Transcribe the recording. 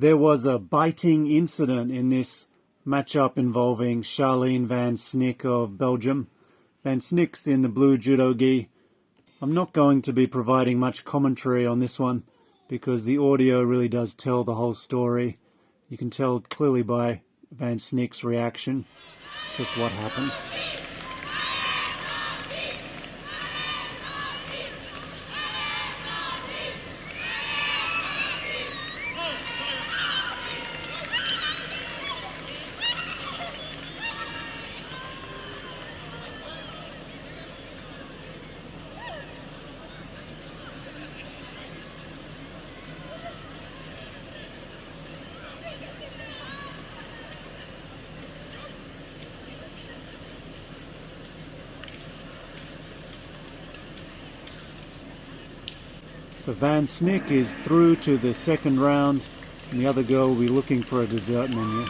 There was a biting incident in this matchup involving Charline Van Snick of Belgium. Van Snick's in the blue judo gi. I'm not going to be providing much commentary on this one because the audio really does tell the whole story. You can tell clearly by Van Snick's reaction just what happened. So Van Snick is through to the second round, and the other girl will be looking for a dessert menu.